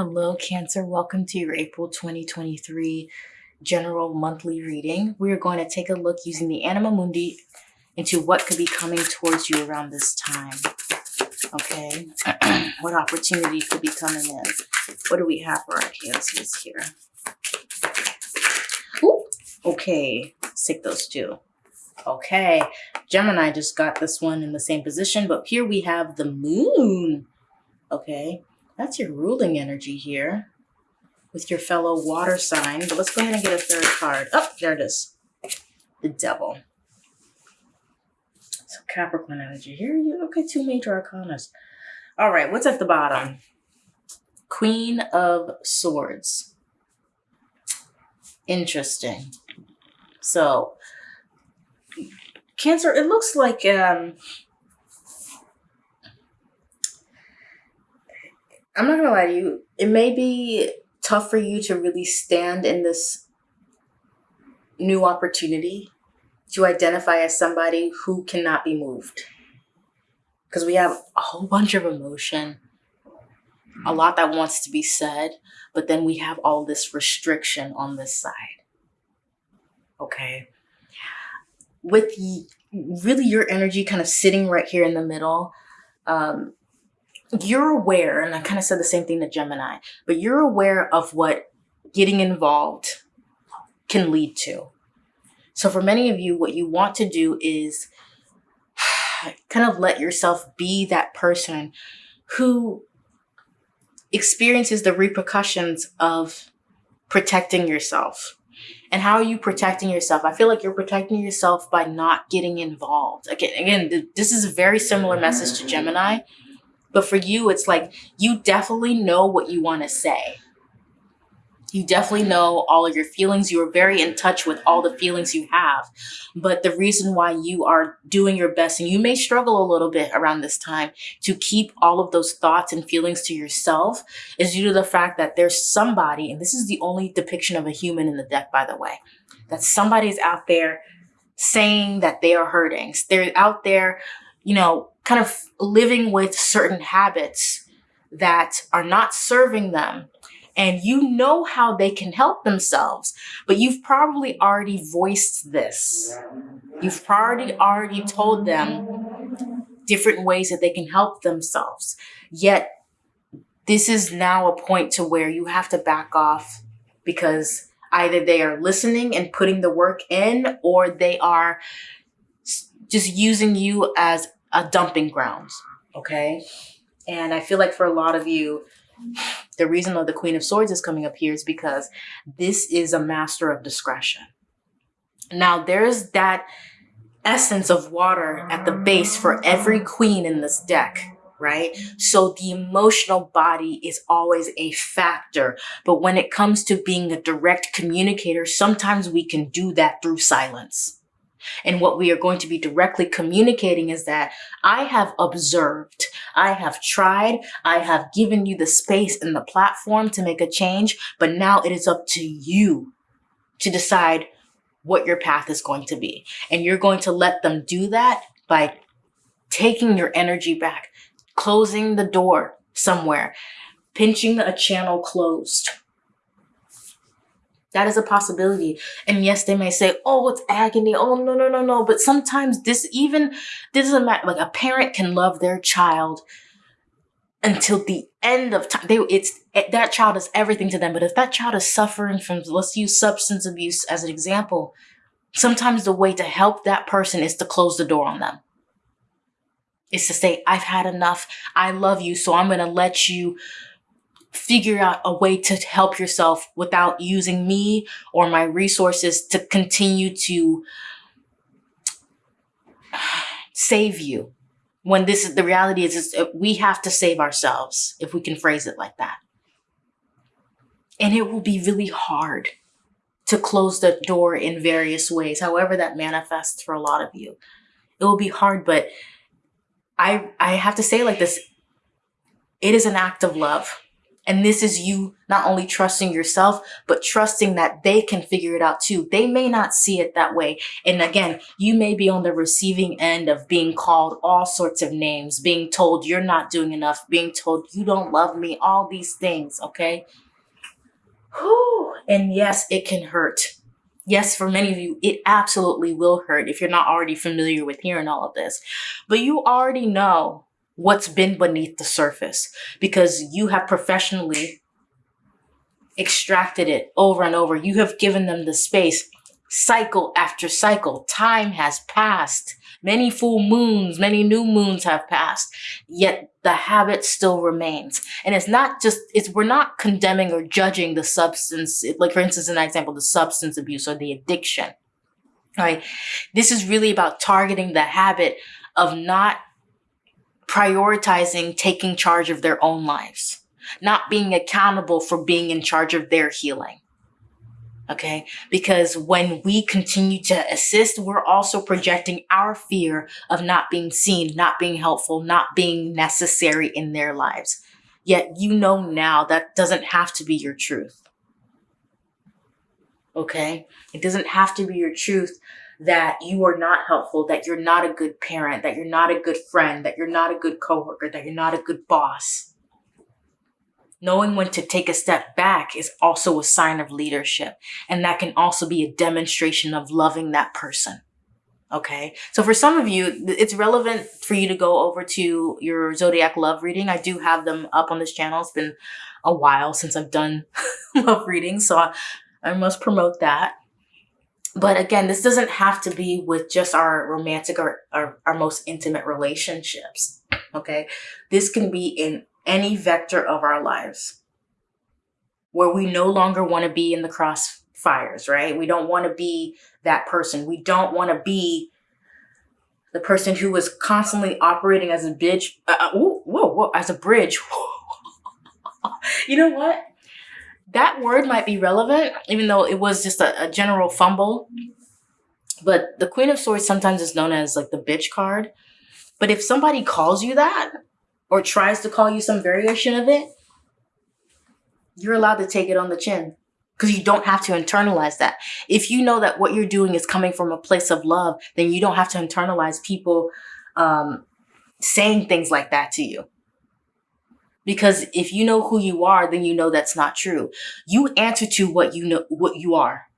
Hello, Cancer. Welcome to your April 2023 general monthly reading. We are going to take a look using the Anima Mundi into what could be coming towards you around this time. Okay, what opportunities could be coming in? What do we have for our cancers here? Ooh, okay, take those two. Okay, Gemini just got this one in the same position, but here we have the moon. Okay, that's your ruling energy here with your fellow water sign. But let's go ahead and get a third card. Oh, there it is. The devil. So Capricorn energy. Here you okay, two major arcanas. All right, what's at the bottom? Queen of Swords. Interesting. So Cancer, it looks like um I'm not gonna lie to you, it may be tough for you to really stand in this new opportunity to identify as somebody who cannot be moved. Because we have a whole bunch of emotion, a lot that wants to be said, but then we have all this restriction on this side. Okay. With really your energy kind of sitting right here in the middle, um, you're aware, and I kind of said the same thing to Gemini, but you're aware of what getting involved can lead to. So for many of you, what you want to do is kind of let yourself be that person who experiences the repercussions of protecting yourself. And how are you protecting yourself? I feel like you're protecting yourself by not getting involved. Again, again, this is a very similar message to Gemini, but for you, it's like you definitely know what you want to say. You definitely know all of your feelings. You are very in touch with all the feelings you have. But the reason why you are doing your best, and you may struggle a little bit around this time to keep all of those thoughts and feelings to yourself, is due to the fact that there's somebody, and this is the only depiction of a human in the deck, by the way, that somebody's out there saying that they are hurting. They're out there, you know, kind of living with certain habits that are not serving them and you know how they can help themselves, but you've probably already voiced this. You've probably already told them different ways that they can help themselves. Yet this is now a point to where you have to back off because either they are listening and putting the work in or they are just using you as a dumping grounds. Okay. And I feel like for a lot of you, the reason that the Queen of Swords is coming up here is because this is a master of discretion. Now, there's that essence of water at the base for every queen in this deck, right? So the emotional body is always a factor. But when it comes to being a direct communicator, sometimes we can do that through silence. And what we are going to be directly communicating is that I have observed, I have tried, I have given you the space and the platform to make a change, but now it is up to you to decide what your path is going to be. And you're going to let them do that by taking your energy back, closing the door somewhere, pinching a channel closed, that is a possibility. And yes, they may say, oh, it's agony. Oh, no, no, no, no. But sometimes this even, this doesn't matter. Like a parent can love their child until the end of time. They, it's eh, that child is everything to them. But if that child is suffering from, let's use substance abuse as an example, sometimes the way to help that person is to close the door on them. Is to say, I've had enough. I love you. So I'm going to let you figure out a way to help yourself without using me or my resources to continue to save you. When this is the reality is, is uh, we have to save ourselves, if we can phrase it like that. And it will be really hard to close the door in various ways, however that manifests for a lot of you. It will be hard, but I I have to say like this, it is an act of love And this is you not only trusting yourself, but trusting that they can figure it out too. They may not see it that way. And again, you may be on the receiving end of being called all sorts of names, being told you're not doing enough, being told you don't love me, all these things, okay? Whew. And yes, it can hurt. Yes, for many of you, it absolutely will hurt if you're not already familiar with hearing all of this. But you already know what's been beneath the surface because you have professionally extracted it over and over. You have given them the space. Cycle after cycle, time has passed. Many full moons, many new moons have passed, yet the habit still remains. And it's not just, it's, we're not condemning or judging the substance, like for instance, an example, the substance abuse or the addiction, right? This is really about targeting the habit of not prioritizing taking charge of their own lives, not being accountable for being in charge of their healing. Okay. Because when we continue to assist, we're also projecting our fear of not being seen, not being helpful, not being necessary in their lives. Yet you know now that doesn't have to be your truth. Okay. It doesn't have to be your truth that you are not helpful, that you're not a good parent, that you're not a good friend, that you're not a good coworker, that you're not a good boss. Knowing when to take a step back is also a sign of leadership. And that can also be a demonstration of loving that person. Okay. So for some of you, it's relevant for you to go over to your zodiac love reading. I do have them up on this channel. It's been a while since I've done love readings. So I, I must promote that but again, this doesn't have to be with just our romantic or our, most intimate relationships. Okay. This can be in any vector of our lives where we no longer want to be in the crossfires, right? We don't want to be that person. We don't want to be the person who was constantly operating as a bitch. Uh, uh whoa, whoa, whoa, as a bridge. you know what? That word might be relevant, even though it was just a, a general fumble. But the Queen of Swords sometimes is known as like the bitch card. But if somebody calls you that or tries to call you some variation of it, you're allowed to take it on the chin because you don't have to internalize that. If you know that what you're doing is coming from a place of love, then you don't have to internalize people um, saying things like that to you. Because if you know who you are, then you know that's not true. You answer to what you know, what you are.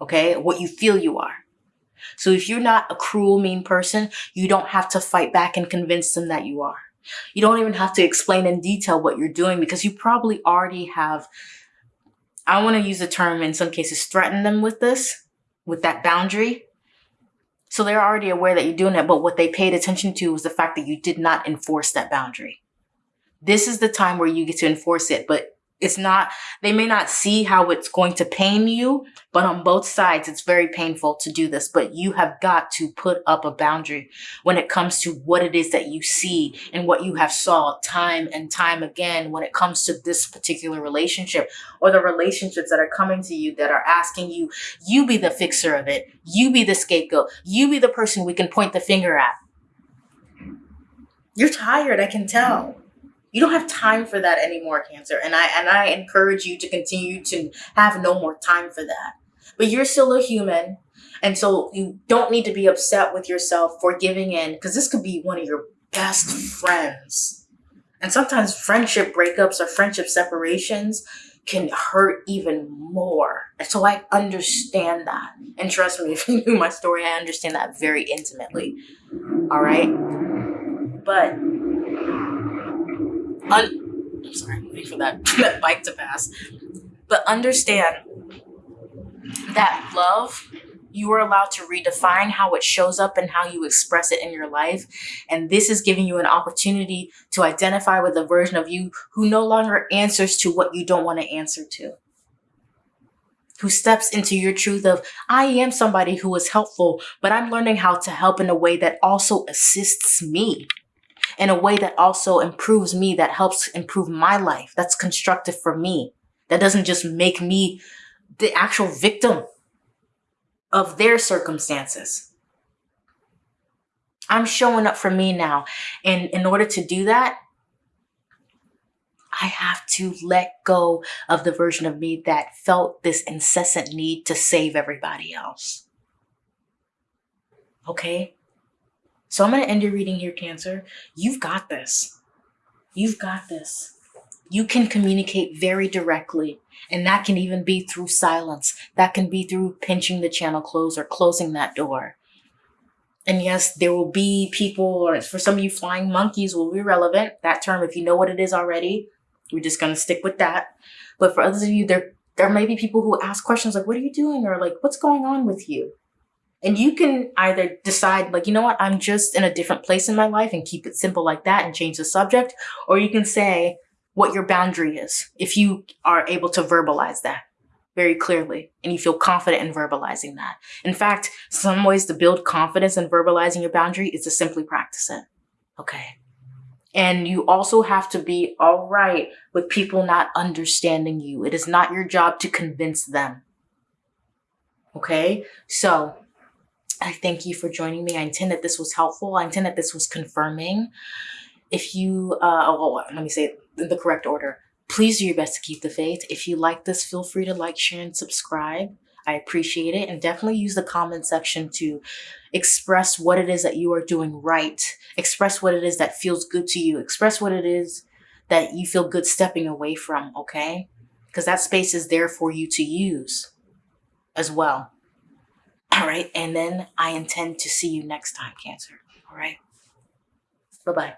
Okay. What you feel you are. So if you're not a cruel, mean person, you don't have to fight back and convince them that you are. You don't even have to explain in detail what you're doing because you probably already have, I want to use the term in some cases, threaten them with this, with that boundary. So they're already aware that you're doing it, but what they paid attention to was the fact that you did not enforce that boundary this is the time where you get to enforce it. But it's not, they may not see how it's going to pain you, but on both sides, it's very painful to do this. But you have got to put up a boundary when it comes to what it is that you see and what you have saw time and time again when it comes to this particular relationship or the relationships that are coming to you that are asking you, you be the fixer of it. You be the scapegoat. You be the person we can point the finger at. You're tired, I can tell you don't have time for that anymore cancer. And i and i encourage you to continue to have no more time for that. But you're still a human and so you don't need to be upset with yourself for giving in because this could be one of your best friends. And sometimes friendship breakups or friendship separations can hurt even more. And so i understand that. And trust me if you knew my story i understand that very intimately. All right? But un- I'm sorry, I'm waiting for that, that bike to pass. But understand that love, you are allowed to redefine how it shows up and how you express it in your life. And this is giving you an opportunity to identify with a version of you who no longer answers to what you don't want to answer to. Who steps into your truth of, I am somebody who is helpful, but I'm learning how to help in a way that also assists me in a way that also improves me, that helps improve my life, that's constructive for me, that doesn't just make me the actual victim of their circumstances. I'm showing up for me now. And in order to do that, I have to let go of the version of me that felt this incessant need to save everybody else. Okay? So I'm going to end your reading here, Cancer. You've got this. You've got this. You can communicate very directly, and that can even be through silence. That can be through pinching the channel close or closing that door. And yes, there will be people, or for some of you, flying monkeys will be relevant. That term, if you know what it is already, we're just going to stick with that. But for others of you, there, there may be people who ask questions like, what are you doing? Or like, what's going on with you? And you can either decide, like, you know what, I'm just in a different place in my life and keep it simple like that and change the subject. Or you can say what your boundary is if you are able to verbalize that very clearly and you feel confident in verbalizing that. In fact, some ways to build confidence in verbalizing your boundary is to simply practice it. Okay. And you also have to be all right with people not understanding you. It is not your job to convince them. Okay. So I thank you for joining me. I intend that this was helpful. I intend that this was confirming. If you, uh, oh, let me say it in the correct order. Please do your best to keep the faith. If you like this, feel free to like, share, and subscribe. I appreciate it. And definitely use the comment section to express what it is that you are doing right. Express what it is that feels good to you. Express what it is that you feel good stepping away from, okay? Because that space is there for you to use as well. All right. And then I intend to see you next time, Cancer. All right. Bye bye.